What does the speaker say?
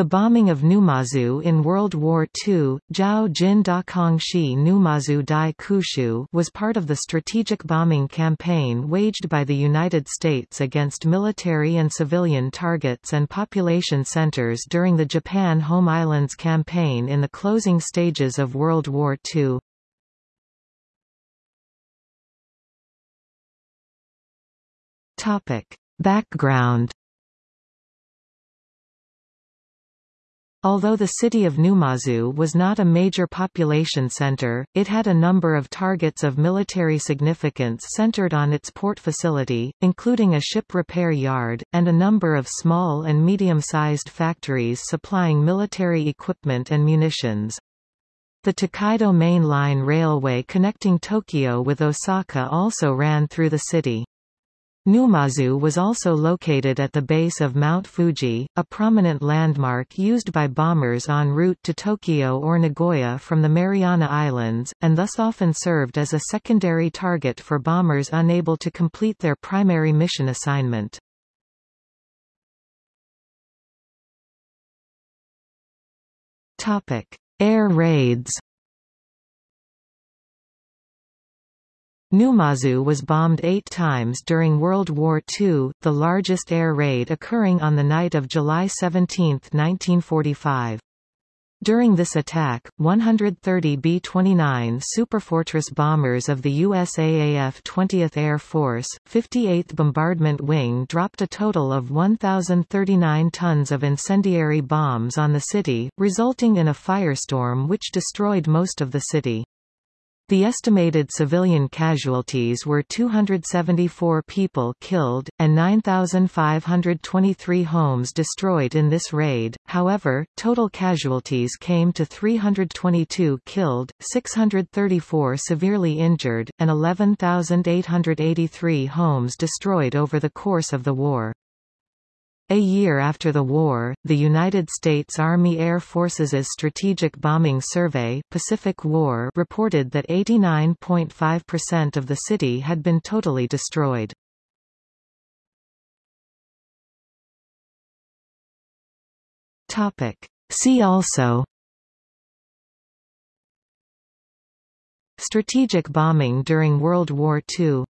The bombing of Numazu in World War II, Zhao Jin Da Kongshi Numazu Dai Kushu was part of the strategic bombing campaign waged by the United States against military and civilian targets and population centers during the Japan Home Islands campaign in the closing stages of World War II. Topic. Background Although the city of Numazu was not a major population center, it had a number of targets of military significance centered on its port facility, including a ship repair yard, and a number of small and medium-sized factories supplying military equipment and munitions. The Tokaido Main Line Railway connecting Tokyo with Osaka also ran through the city. Numazu was also located at the base of Mount Fuji, a prominent landmark used by bombers en route to Tokyo or Nagoya from the Mariana Islands, and thus often served as a secondary target for bombers unable to complete their primary mission assignment. Air raids Numazu was bombed eight times during World War II, the largest air raid occurring on the night of July 17, 1945. During this attack, 130 B-29 Superfortress bombers of the USAAF 20th Air Force, 58th Bombardment Wing dropped a total of 1,039 tons of incendiary bombs on the city, resulting in a firestorm which destroyed most of the city. The estimated civilian casualties were 274 people killed, and 9,523 homes destroyed in this raid, however, total casualties came to 322 killed, 634 severely injured, and 11,883 homes destroyed over the course of the war. A year after the war, the United States Army Air Forces' Strategic Bombing Survey Pacific War reported that 89.5% of the city had been totally destroyed. See also Strategic bombing during World War II